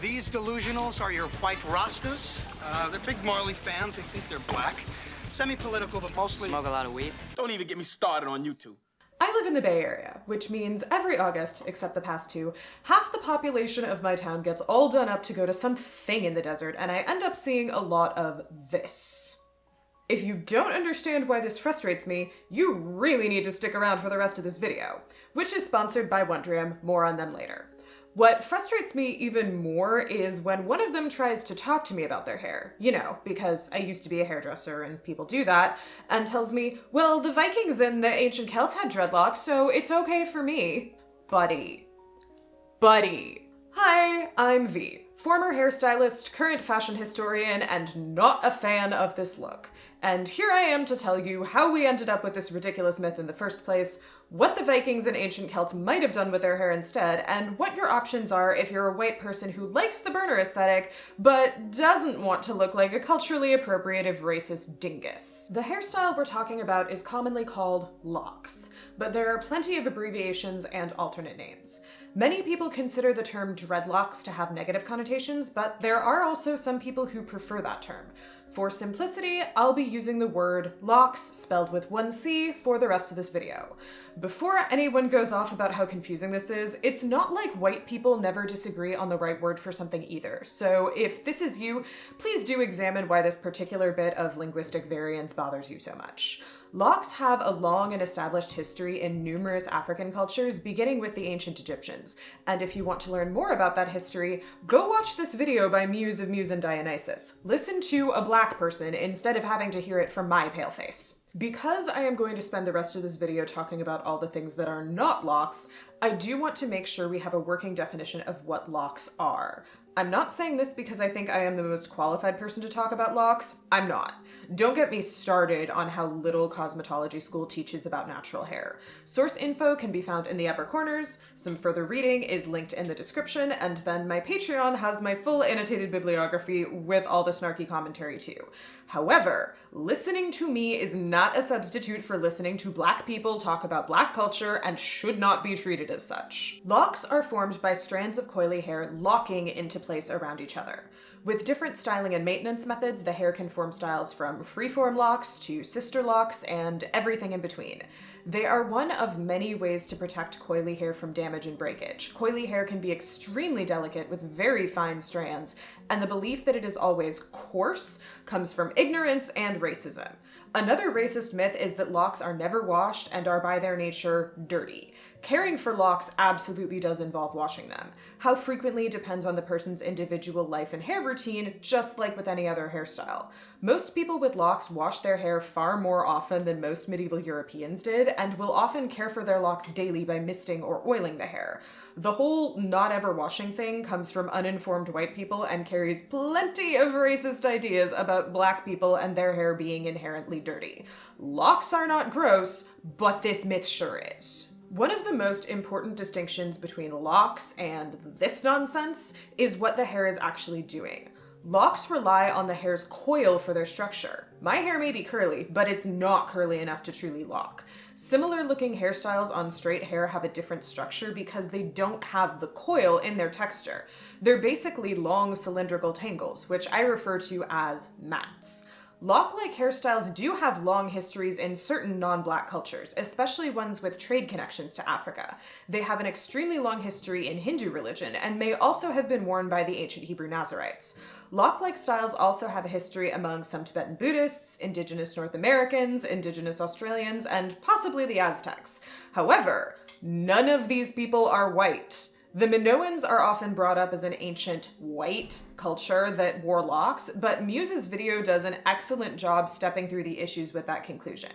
These delusionals are your white Rastas. Uh, they're big Marley fans. They think they're black. Semi-political, but mostly... Smoke a lot of weed? Don't even get me started on YouTube. I live in the Bay Area, which means every August, except the past two, half the population of my town gets all done up to go to some thing in the desert, and I end up seeing a lot of this. If you don't understand why this frustrates me, you really need to stick around for the rest of this video, which is sponsored by Wondrium, more on them later. What frustrates me even more is when one of them tries to talk to me about their hair, you know, because I used to be a hairdresser and people do that, and tells me, well, the Vikings and the ancient Celts had dreadlocks, so it's okay for me. Buddy. Buddy. Hi, I'm V, former hairstylist, current fashion historian, and not a fan of this look. And here I am to tell you how we ended up with this ridiculous myth in the first place, what the Vikings and ancient Celts might have done with their hair instead, and what your options are if you're a white person who likes the burner aesthetic, but doesn't want to look like a culturally appropriative racist dingus. The hairstyle we're talking about is commonly called locks, but there are plenty of abbreviations and alternate names. Many people consider the term dreadlocks to have negative connotations, but there are also some people who prefer that term. For simplicity, I'll be using the word locks, spelled with one C, for the rest of this video. Before anyone goes off about how confusing this is, it's not like white people never disagree on the right word for something either. So if this is you, please do examine why this particular bit of linguistic variance bothers you so much. Locks have a long and established history in numerous African cultures, beginning with the ancient Egyptians. And if you want to learn more about that history, go watch this video by Muse of Muse and Dionysus. Listen to a black person instead of having to hear it from my pale face. Because I am going to spend the rest of this video talking about all the things that are not locks, I do want to make sure we have a working definition of what locks are. I'm not saying this because I think I am the most qualified person to talk about locks. I'm not. Don't get me started on how little cosmetology school teaches about natural hair. Source info can be found in the upper corners, some further reading is linked in the description, and then my Patreon has my full annotated bibliography with all the snarky commentary too. However, listening to me is not a substitute for listening to black people talk about black culture and should not be treated as such. Locks are formed by strands of coily hair locking into place around each other. With different styling and maintenance methods, the hair can form styles from freeform locks to sister locks and everything in between. They are one of many ways to protect coily hair from damage and breakage. Coily hair can be extremely delicate with very fine strands, and the belief that it is always coarse comes from ignorance and racism. Another racist myth is that locks are never washed and are by their nature dirty. Caring for locks absolutely does involve washing them. How frequently depends on the person's individual life and hair routine, just like with any other hairstyle. Most people with locks wash their hair far more often than most medieval Europeans did, and will often care for their locks daily by misting or oiling the hair. The whole not ever washing thing comes from uninformed white people and carries plenty of racist ideas about black people and their hair being inherently dirty. Locks are not gross, but this myth sure is. One of the most important distinctions between locks and this nonsense is what the hair is actually doing. Locks rely on the hair's coil for their structure. My hair may be curly, but it's not curly enough to truly lock. Similar looking hairstyles on straight hair have a different structure because they don't have the coil in their texture. They're basically long cylindrical tangles, which I refer to as mats. Lock-like hairstyles do have long histories in certain non-black cultures, especially ones with trade connections to Africa. They have an extremely long history in Hindu religion and may also have been worn by the ancient Hebrew Nazarites. Lock-like styles also have a history among some Tibetan Buddhists, indigenous North Americans, indigenous Australians, and possibly the Aztecs. However, none of these people are white. The Minoans are often brought up as an ancient white culture that wore locks, but Muse's video does an excellent job stepping through the issues with that conclusion.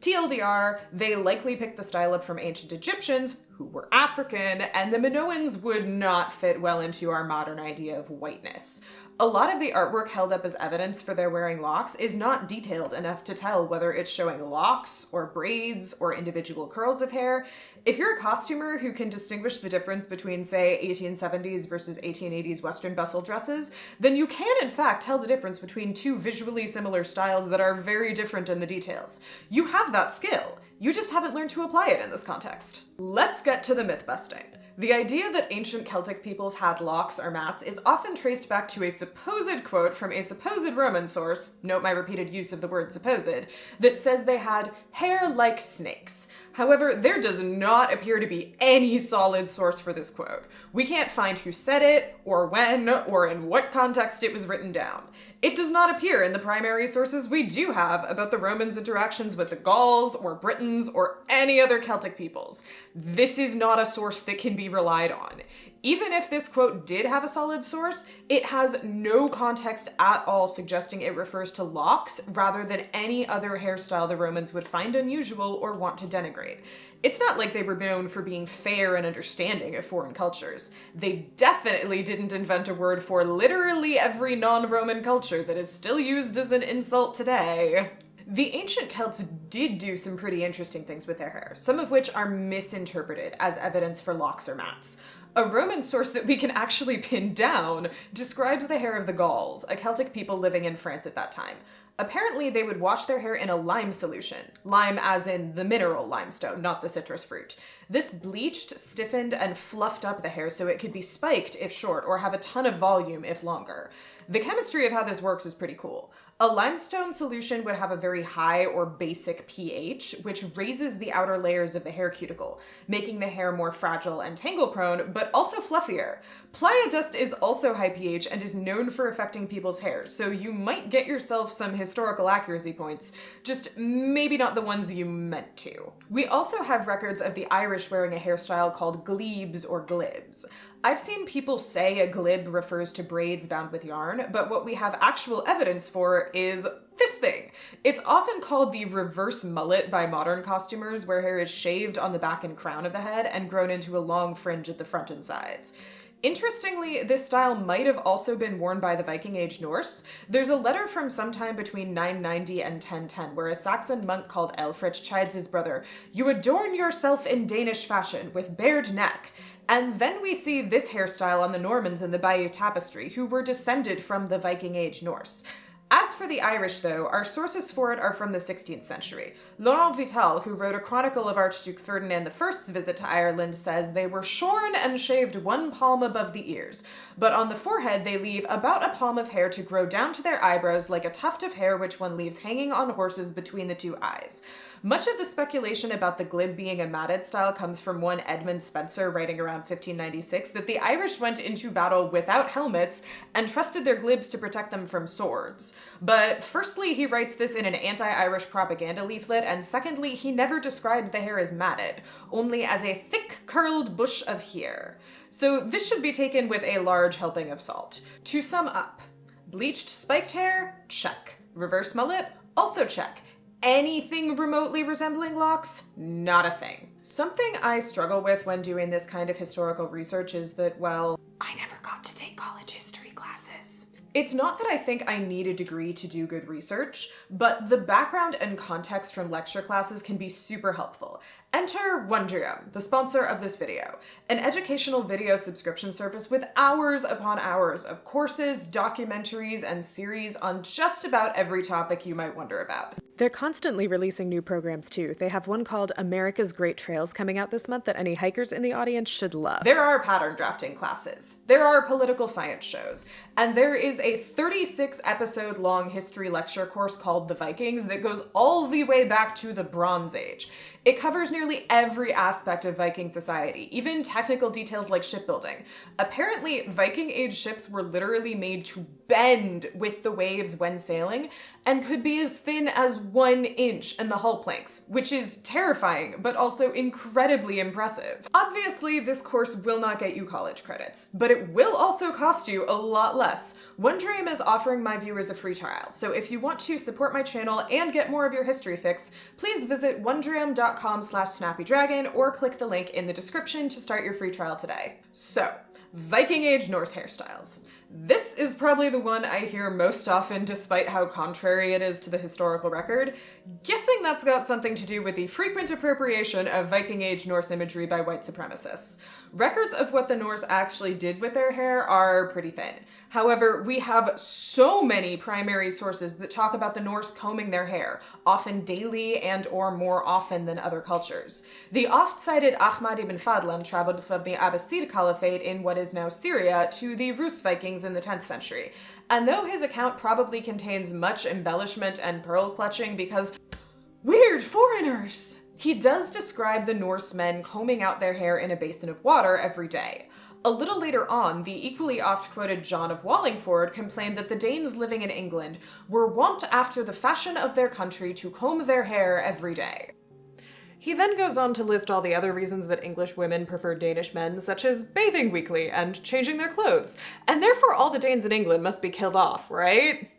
TLDR, they likely picked the style up from ancient Egyptians, who were African, and the Minoans would not fit well into our modern idea of whiteness. A lot of the artwork held up as evidence for their wearing locks is not detailed enough to tell whether it's showing locks or braids or individual curls of hair. If you're a costumer who can distinguish the difference between, say, 1870s versus 1880s Western bustle dresses, then you can in fact tell the difference between two visually similar styles that are very different in the details. You have that skill. You just haven't learned to apply it in this context. Let's get to the myth busting. The idea that ancient Celtic peoples had locks or mats is often traced back to a supposed quote from a supposed Roman source, note my repeated use of the word supposed, that says they had hair like snakes. However, there does not appear to be any solid source for this quote. We can't find who said it, or when, or in what context it was written down. It does not appear in the primary sources we do have about the Romans' interactions with the Gauls, or Britons, or any other Celtic peoples. This is not a source that can be relied on. Even if this quote did have a solid source, it has no context at all suggesting it refers to locks rather than any other hairstyle the Romans would find unusual or want to denigrate. It's not like they were known for being fair and understanding of foreign cultures. They definitely didn't invent a word for literally every non Roman culture that is still used as an insult today. The ancient Celts did do some pretty interesting things with their hair, some of which are misinterpreted as evidence for locks or mats. A Roman source that we can actually pin down describes the hair of the Gauls, a Celtic people living in France at that time. Apparently, they would wash their hair in a lime solution. Lime as in the mineral limestone, not the citrus fruit. This bleached, stiffened, and fluffed up the hair so it could be spiked if short or have a ton of volume if longer. The chemistry of how this works is pretty cool. A limestone solution would have a very high or basic pH, which raises the outer layers of the hair cuticle, making the hair more fragile and tangle prone, but also fluffier. Playa dust is also high pH and is known for affecting people's hair, so you might get yourself some historical accuracy points, just maybe not the ones you meant to. We also have records of the Irish wearing a hairstyle called glebes or glibs. I've seen people say a glib refers to braids bound with yarn, but what we have actual evidence for is this thing. It's often called the reverse mullet by modern costumers, where hair is shaved on the back and crown of the head and grown into a long fringe at the front and sides. Interestingly, this style might have also been worn by the Viking Age Norse. There's a letter from sometime between 990 and 1010 where a Saxon monk called Ælfric chides his brother, You adorn yourself in Danish fashion, with bared neck. And then we see this hairstyle on the Normans in the Bayeux Tapestry, who were descended from the Viking Age Norse. As for the Irish, though, our sources for it are from the 16th century. Laurent Vital, who wrote a chronicle of Archduke Ferdinand I's visit to Ireland, says they were shorn and shaved one palm above the ears, but on the forehead they leave about a palm of hair to grow down to their eyebrows like a tuft of hair which one leaves hanging on horses between the two eyes. Much of the speculation about the glib being a matted style comes from one Edmund Spenser writing around 1596 that the Irish went into battle without helmets and trusted their glibs to protect them from swords. But firstly, he writes this in an anti Irish propaganda leaflet, and secondly, he never describes the hair as matted, only as a thick curled bush of hair. So this should be taken with a large helping of salt. To sum up, bleached spiked hair? Check. Reverse mullet? Also check anything remotely resembling locks, not a thing. Something I struggle with when doing this kind of historical research is that, well, I never got to take college history. It's not that I think I need a degree to do good research, but the background and context from lecture classes can be super helpful. Enter Wondrium, the sponsor of this video, an educational video subscription service with hours upon hours of courses, documentaries, and series on just about every topic you might wonder about. They're constantly releasing new programs too. They have one called America's Great Trails coming out this month that any hikers in the audience should love. There are pattern drafting classes, there are political science shows, and there is a 36 episode long history lecture course called The Vikings that goes all the way back to the Bronze Age. It covers nearly every aspect of Viking society, even technical details like shipbuilding. Apparently, Viking age ships were literally made to bend with the waves when sailing and could be as thin as one inch in the hull planks, which is terrifying, but also incredibly impressive. Obviously, this course will not get you college credits, but it will also cost you a lot less. Wondrium is offering my viewers a free trial, so if you want to support my channel and get more of your history fix, please visit patreon.com slash snappydragon or click the link in the description to start your free trial today. So, Viking Age Norse hairstyles. This is probably the one I hear most often despite how contrary it is to the historical record. Guessing that's got something to do with the frequent appropriation of Viking Age Norse imagery by white supremacists. records of what the Norse actually did with their hair are pretty thin. However, we have so many primary sources that talk about the Norse combing their hair, often daily and or more often than other cultures. The oft-cited Ahmad ibn Fadlan traveled from the Abbasid Caliphate in what is now Syria to the Rus Vikings in the 10th century. And though his account probably contains much embellishment and pearl clutching because weird foreigners, he does describe the Norsemen combing out their hair in a basin of water every day. A little later on, the equally oft quoted John of Wallingford complained that the Danes living in England were wont after the fashion of their country to comb their hair every day. He then goes on to list all the other reasons that English women prefer Danish men, such as bathing weekly and changing their clothes, and therefore all the Danes in England must be killed off, right?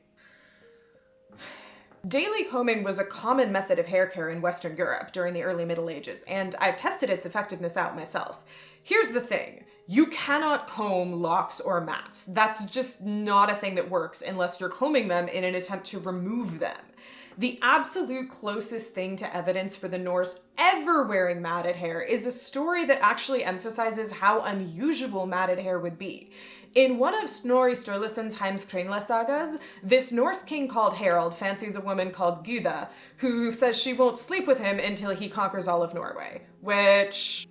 Daily combing was a common method of hair care in Western Europe during the early Middle Ages, and I've tested its effectiveness out myself. Here's the thing you cannot comb locks or mats. That's just not a thing that works unless you're combing them in an attempt to remove them. The absolute closest thing to evidence for the Norse ever wearing matted hair is a story that actually emphasizes how unusual matted hair would be. In one of Snorri Sturluson's Heimskringla sagas, this Norse king called Harald fancies a woman called Gyda, who says she won't sleep with him until he conquers all of Norway. Which.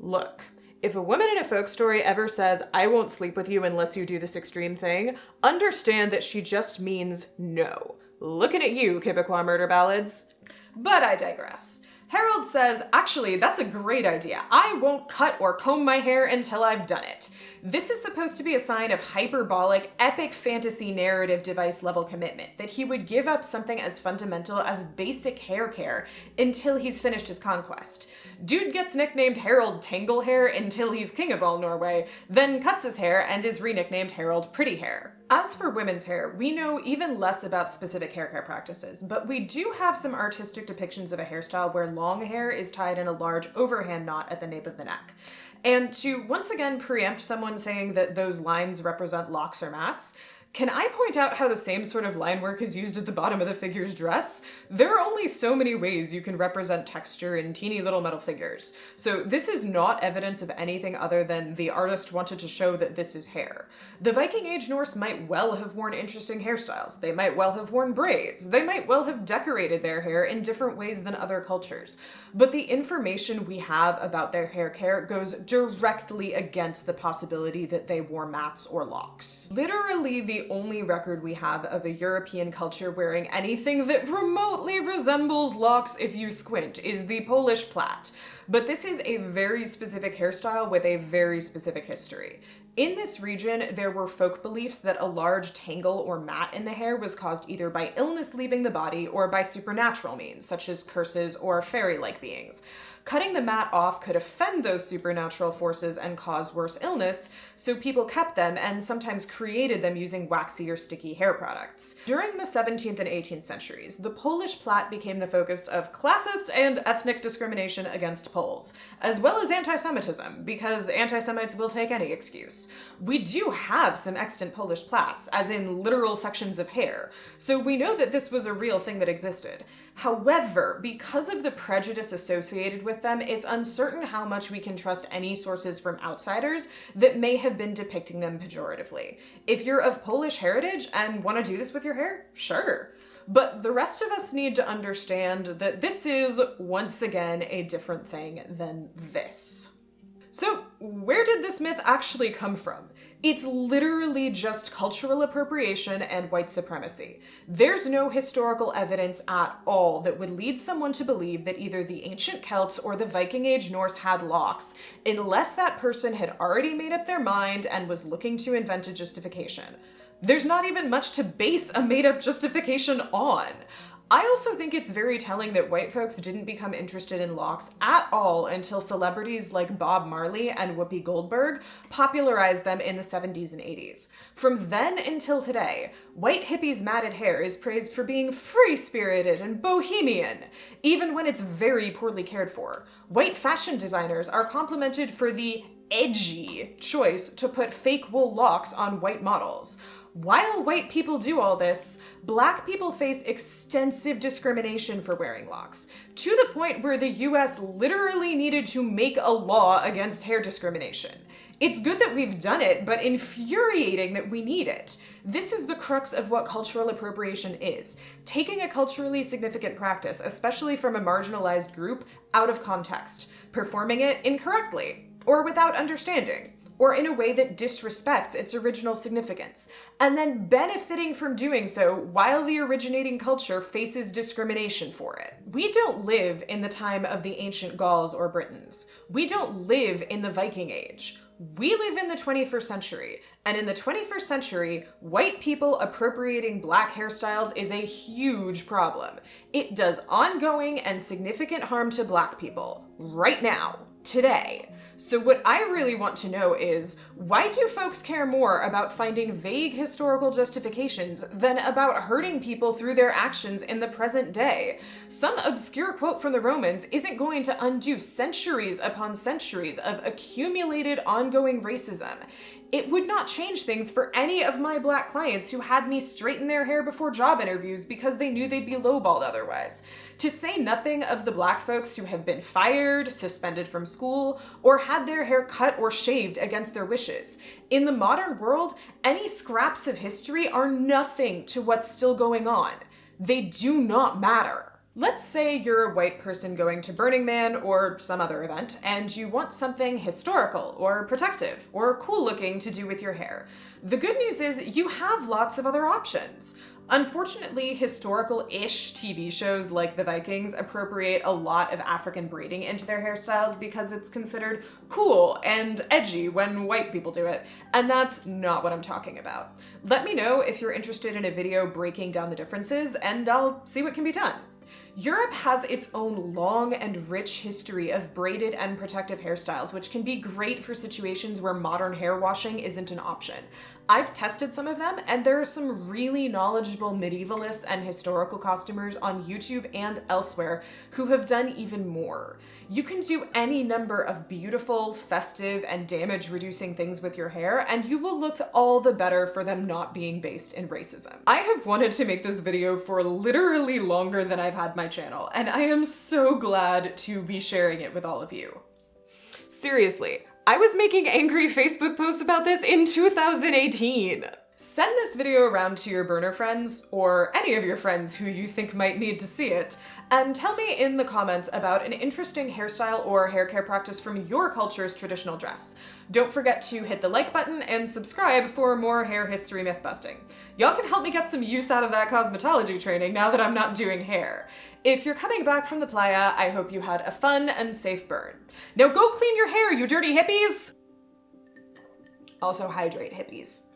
Look, if a woman in a folk story ever says, I won't sleep with you unless you do this extreme thing, understand that she just means no. Looking at you, Quebecois murder ballads. But I digress. Harold says, actually, that's a great idea. I won't cut or comb my hair until I've done it. This is supposed to be a sign of hyperbolic, epic fantasy narrative device level commitment, that he would give up something as fundamental as basic hair care until he's finished his conquest. Dude gets nicknamed Harold Tanglehair until he's king of all Norway, then cuts his hair and is re-nicknamed Harold Pretty Hair. As for women's hair, we know even less about specific hair care practices, but we do have some artistic depictions of a hairstyle where long hair is tied in a large overhand knot at the nape of the neck. And to once again preempt someone saying that those lines represent locks or mats, can I point out how the same sort of line work is used at the bottom of the figure's dress? There are only so many ways you can represent texture in teeny little metal figures. So this is not evidence of anything other than the artist wanted to show that this is hair. The Viking Age Norse might well have worn interesting hairstyles. They might well have worn braids. They might well have decorated their hair in different ways than other cultures. But the information we have about their hair care goes directly against the possibility that they wore mats or locks. Literally the only record we have of a European culture wearing anything that remotely resembles locks if you squint is the Polish plait. But this is a very specific hairstyle with a very specific history. In this region, there were folk beliefs that a large tangle or mat in the hair was caused either by illness leaving the body or by supernatural means, such as curses or fairy-like beings. Cutting the mat off could offend those supernatural forces and cause worse illness, so people kept them and sometimes created them using waxy or sticky hair products. During the 17th and 18th centuries, the Polish plait became the focus of classist and ethnic discrimination against Poles, as well as anti-Semitism, because anti-Semites will take any excuse. We do have some extant Polish plaits, as in literal sections of hair, so we know that this was a real thing that existed. However, because of the prejudice associated with them, it's uncertain how much we can trust any sources from outsiders that may have been depicting them pejoratively. If you're of Polish heritage and want to do this with your hair, sure. But the rest of us need to understand that this is, once again, a different thing than this. So, where did this myth actually come from? It's literally just cultural appropriation and white supremacy. There's no historical evidence at all that would lead someone to believe that either the ancient Celts or the Viking Age Norse had locks, unless that person had already made up their mind and was looking to invent a justification. There's not even much to base a made up justification on. I also think it's very telling that white folks didn't become interested in locks at all until celebrities like Bob Marley and Whoopi Goldberg popularized them in the 70s and 80s. From then until today, white hippies' matted hair is praised for being free-spirited and bohemian, even when it's very poorly cared for. White fashion designers are complimented for the edgy choice to put fake wool locks on white models. While white people do all this, black people face extensive discrimination for wearing locks, to the point where the US literally needed to make a law against hair discrimination. It's good that we've done it, but infuriating that we need it. This is the crux of what cultural appropriation is taking a culturally significant practice, especially from a marginalized group, out of context, performing it incorrectly, or without understanding, or in a way that disrespects its original significance, and then benefiting from doing so while the originating culture faces discrimination for it. We don't live in the time of the ancient Gauls or Britons. We don't live in the Viking Age. We live in the 21st century, and in the 21st century, white people appropriating black hairstyles is a huge problem. It does ongoing and significant harm to black people, right now, today. So what I really want to know is, why do folks care more about finding vague historical justifications than about hurting people through their actions in the present day? Some obscure quote from the Romans isn't going to undo centuries upon centuries of accumulated ongoing racism. It would not change things for any of my black clients who had me straighten their hair before job interviews because they knew they'd be lowballed otherwise. To say nothing of the black folks who have been fired, suspended from school, or had their hair cut or shaved against their wishes. In the modern world, any scraps of history are nothing to what's still going on. They do not matter. Let's say you're a white person going to Burning Man or some other event, and you want something historical or protective or cool looking to do with your hair. The good news is you have lots of other options. Unfortunately, historical-ish TV shows like The Vikings appropriate a lot of African braiding into their hairstyles because it's considered cool and edgy when white people do it, and that's not what I'm talking about. Let me know if you're interested in a video breaking down the differences, and I'll see what can be done. Europe has its own long and rich history of braided and protective hairstyles, which can be great for situations where modern hair washing isn't an option. I've tested some of them, and there are some really knowledgeable medievalists and historical costumers on YouTube and elsewhere who have done even more. You can do any number of beautiful, festive, and damage-reducing things with your hair, and you will look all the better for them not being based in racism. I have wanted to make this video for literally longer than I've had channel, and I am so glad to be sharing it with all of you. Seriously, I was making angry Facebook posts about this in 2018. Send this video around to your burner friends, or any of your friends who you think might need to see it, and tell me in the comments about an interesting hairstyle or hair care practice from your culture's traditional dress. Don't forget to hit the like button and subscribe for more hair history myth busting. Y'all can help me get some use out of that cosmetology training now that I'm not doing hair. If you're coming back from the playa, I hope you had a fun and safe burn. Now go clean your hair, you dirty hippies! Also hydrate, hippies.